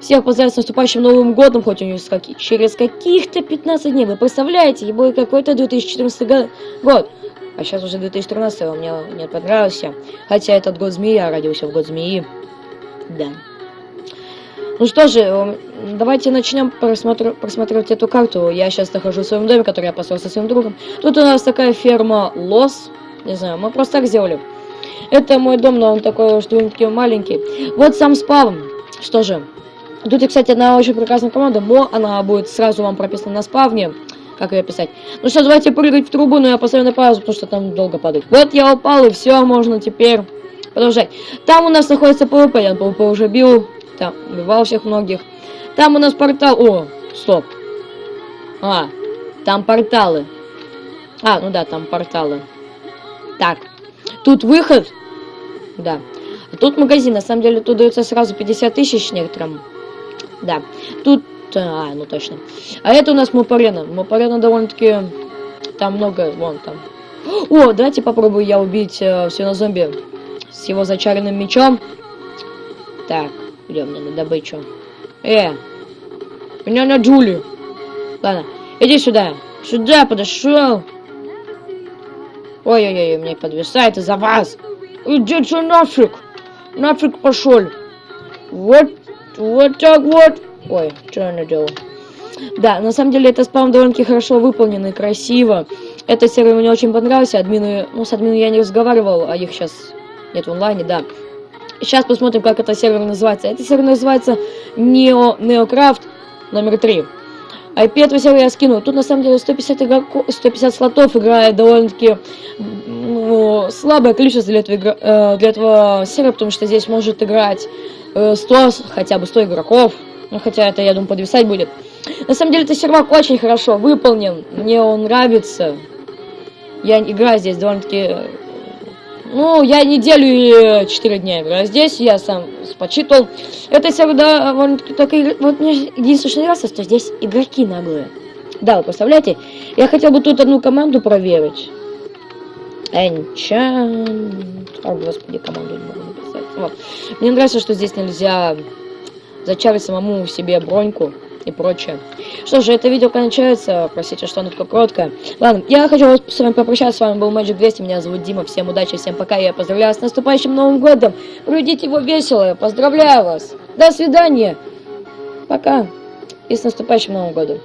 всех поздравить с наступающим Новым Годом, хоть у него какие, через каких-то 15 дней. Вы представляете, ибо какой-то 2014 год. А сейчас уже 2013, он мне не понравился. Хотя этот год змеи, я родился в год змеи. Да. Ну что же, давайте начнем просмотр... просматривать эту карту. Я сейчас нахожусь в своем доме, который я построил со своим другом. Тут у нас такая ферма Лос. Не знаю, мы просто так сделали. Это мой дом, но он такой довольно-таки маленький. Вот сам спавн. Что же, тут, кстати, одна очень прекрасная команда. Мо, она будет сразу вам прописана на спавне. Как ее писать? Ну что, давайте прыгать в трубу, но я поставлю на паузу, потому что там долго падает. Вот я упал, и все, можно теперь продолжать. Там у нас находится ПВП, я ПВП уже бил. Там, убивал всех многих. Там у нас портал... О, стоп. А, там порталы. А, ну да, там порталы. Так, тут выход. Да. А тут магазин. На самом деле тут дается сразу 50 тысяч некоторым. Да. Тут... А, ну точно. А это у нас Мопарена. Мопарена довольно-таки... Там много... Вон там. О, давайте попробую я убить э, все на зомби с его зачаренным мечом. Так, идем мне на добычу. Э, меня на Джули. Ладно, иди сюда. Сюда подошел. Ой-ой-ой, мне подвисает из-за вас. Иди что нафиг. Нафиг пошел. Вот, вот так вот. Ой, что я наделал? Да, на самом деле это спам довольно-таки хорошо выполнен и красиво. Этот сервер мне очень понравился. Админы, ну с админами я не разговаривал, а их сейчас нет в онлайне, да. Сейчас посмотрим, как это сервер называется. Это сервер называется Neo, Neocraft номер 3. IP этого сервера я скину. Тут на самом деле 150, игроков, 150 слотов играет довольно-таки ну, слабое количество для этого, игра, э, для этого сервера, потому что здесь может играть э, 100, хотя бы 100 игроков. Ну, хотя это, я думаю, подвисать будет. На самом деле, этот сервак очень хорошо выполнен. Мне он нравится. Я играю здесь довольно-таки ну, я неделю и 4 дня играю здесь, я сам почитал. Это всегда вот, только вот мне единственное нравится, что здесь игроки наглые. Да, вы представляете? Я хотел бы тут одну команду проверить. Enchant... О, господи, команду не могу написать. Вот. Мне нравится, что здесь нельзя зачарить самому себе броньку и прочее. Что же, это видео кончается. Простите, что оно такое короткое. Ладно, я хочу вас с вами попрощаться. С вами был Magic 200. Меня зовут Дима. Всем удачи, всем пока. Я поздравляю с наступающим Новым Годом. Проведите его весело. Поздравляю вас. До свидания. Пока. И с наступающим Новым Годом.